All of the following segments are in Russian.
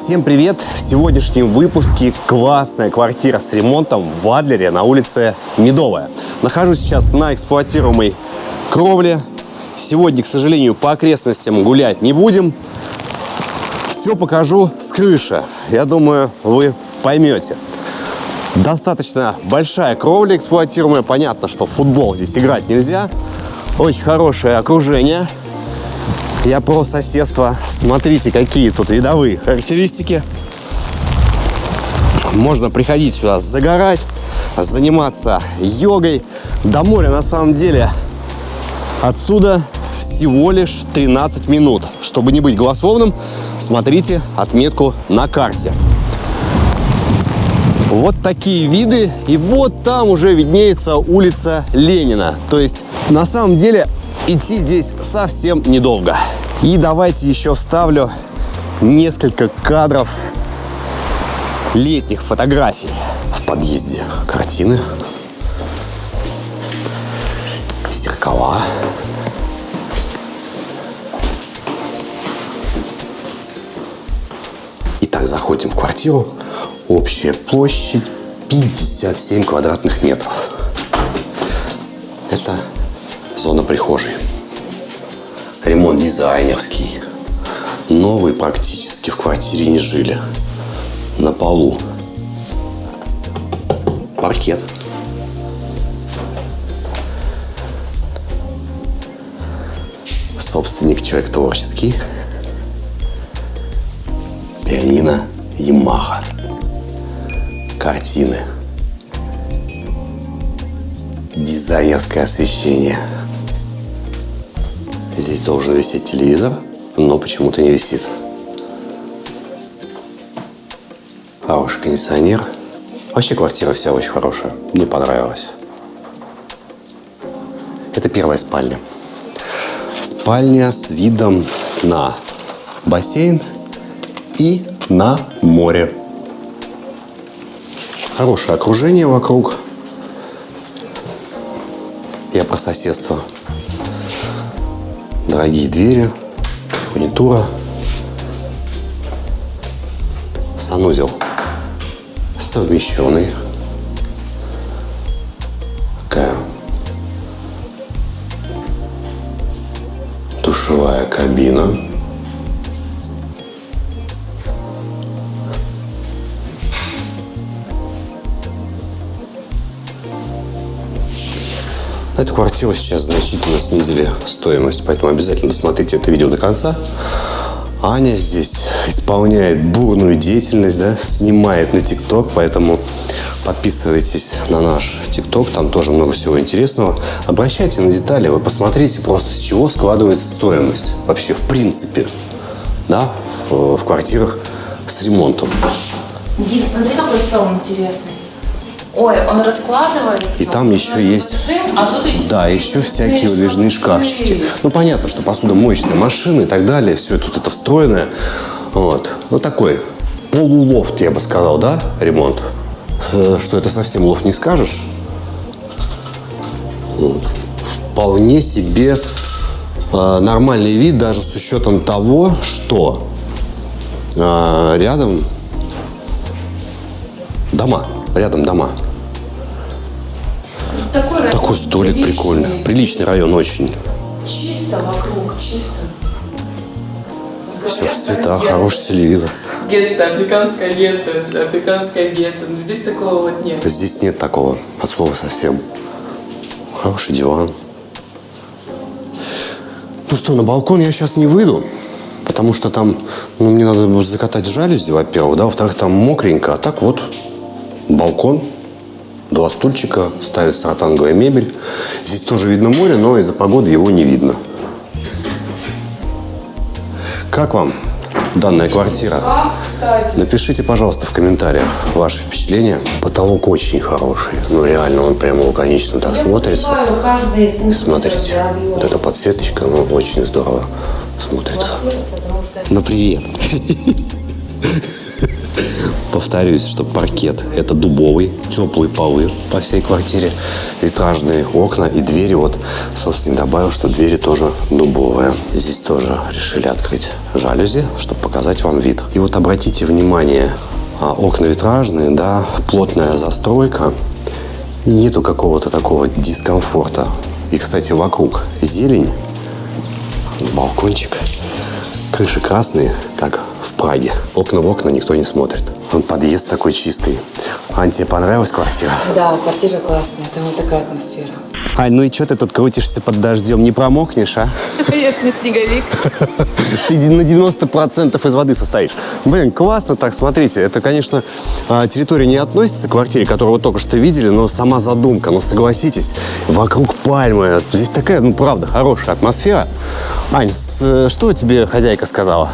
Всем привет! В сегодняшнем выпуске классная квартира с ремонтом в Адлере на улице Медовая. Нахожусь сейчас на эксплуатируемой кровле. Сегодня, к сожалению, по окрестностям гулять не будем. Все покажу с крыши. Я думаю, вы поймете. Достаточно большая кровля эксплуатируемая. Понятно, что в футбол здесь играть нельзя. Очень хорошее окружение. Я про соседство. Смотрите, какие тут видовые характеристики. Можно приходить сюда загорать, заниматься йогой. До моря на самом деле отсюда всего лишь 13 минут. Чтобы не быть голословным, смотрите отметку на карте. Вот такие виды. И вот там уже виднеется улица Ленина. То есть, на самом деле, идти здесь совсем недолго. И давайте еще вставлю несколько кадров летних фотографий в подъезде. Картины, зеркала. Итак, заходим в квартиру. Общая площадь 57 квадратных метров. Это зона прихожей. Ремонт дизайнерский. Новый практически в квартире не жили. На полу. Паркет. Собственник человек творческий. Пианино Ямаха. Картины. Дизайнерское освещение. Здесь должен висеть телевизор, но почему-то не висит. Хороший кондиционер. Вообще квартира вся очень хорошая. Мне понравилась. Это первая спальня. Спальня с видом на бассейн и на море. Хорошее окружение вокруг. Я про соседство. Дорогие двери, фурнитура, санузел совмещенный. Такая душевая кабина. Эту квартиру сейчас значительно снизили стоимость, поэтому обязательно досмотрите это видео до конца. Аня здесь исполняет бурную деятельность, да, снимает на ТикТок, поэтому подписывайтесь на наш ТикТок, там тоже много всего интересного. Обращайте на детали, вы посмотрите просто, с чего складывается стоимость вообще в принципе, да, в квартирах с ремонтом. Дим, смотри, какой стол интересный. Ой, он раскладывается. И там еще есть, Режим, а тут еще, да, еще всякие выдвижные шкафчики. Ну, понятно, что посудомоечные машины и так далее, все тут это встроенное. Вот. Ну, такой полулофт, я бы сказал, да, ремонт? Что это совсем лофт не скажешь. Вот. Вполне себе э, нормальный вид, даже с учетом того, что э, рядом дома, рядом дома. Такой, район Такой столик приличный. прикольный. Приличный район очень. Чисто вокруг, чисто. Все в цветах, хороший телевизор. Гетто, африканское гетто, африканское гетто. Но здесь такого вот нет. Здесь нет такого, от слова совсем. Хороший диван. Ну что, на балкон я сейчас не выйду, потому что там, ну, мне надо закатать жалюзи, во-первых, да, во-вторых, там мокренько, а так вот балкон, два стульчика, ставится ротанговая мебель. Здесь тоже видно море, но из-за погоды его не видно. Как вам данная квартира? Кстати, Напишите, пожалуйста, в комментариях ваши впечатления. Потолок очень хороший. Ну, реально, он прямо лаконично так смотрится. Смотрите, вот эта подсветочка, ну, очень здорово смотрится. Ну, привет. Повторюсь, что паркет – это дубовый, теплые полы по всей квартире, витражные окна и двери. Вот, собственно, добавил, что двери тоже дубовые. Здесь тоже решили открыть жалюзи, чтобы показать вам вид. И вот обратите внимание, а, окна витражные, да, плотная застройка. Нету какого-то такого дискомфорта. И, кстати, вокруг зелень, балкончик, крыши красные, как Праге. Окна в окна никто не смотрит. Он подъезд такой чистый. Ань, тебе понравилась квартира? Да, квартира классная, там вот такая атмосфера. Ань, ну и что ты тут крутишься под дождем? Не промокнешь, а? Я не снеговик. Ты на 90% из воды состоишь. Блин, классно так, смотрите. Это, конечно, а, территория не относится к квартире, которую вы только что видели, но сама задумка. Но согласитесь, вокруг пальмы. Здесь такая, ну, правда, хорошая атмосфера. Ань, что тебе хозяйка сказала?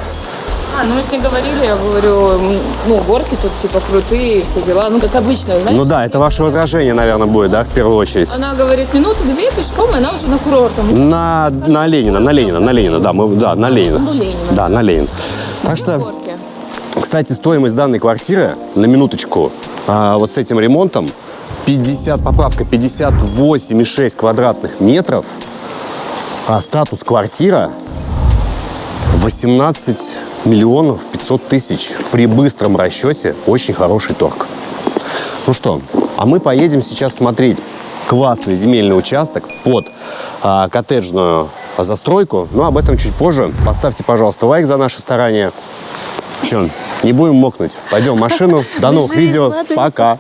А, ну мы с ней говорили, я говорю, ну, горки тут типа крутые, все дела, ну, как обычно, знаете. Ну да, это ваше возражение, наверное, будет, да, в первую очередь? Она говорит, минуты две пешком, и она уже на курортом. На, на Ленина, на Ленина, на Ленина, да, мы, да, на Ленина. Ну, Ленина. Да, на Ленина. Так что, Горки. кстати, стоимость данной квартиры, на минуточку, а, вот с этим ремонтом, 50, поправка 58,6 квадратных метров, а статус квартира 18 миллионов 500 тысяч. При быстром расчете очень хороший торг. Ну что, а мы поедем сейчас смотреть классный земельный участок под а, коттеджную застройку. Но об этом чуть позже. Поставьте, пожалуйста, лайк за наши старания. Че, не будем мокнуть. Пойдем в машину. До новых видео. Пока.